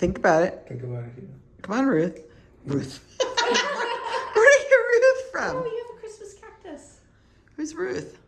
Think about it. Think about it. Come on, Ruth. Ruth. Where are you Ruth? From? Oh, you have a Christmas cactus. Who's Ruth?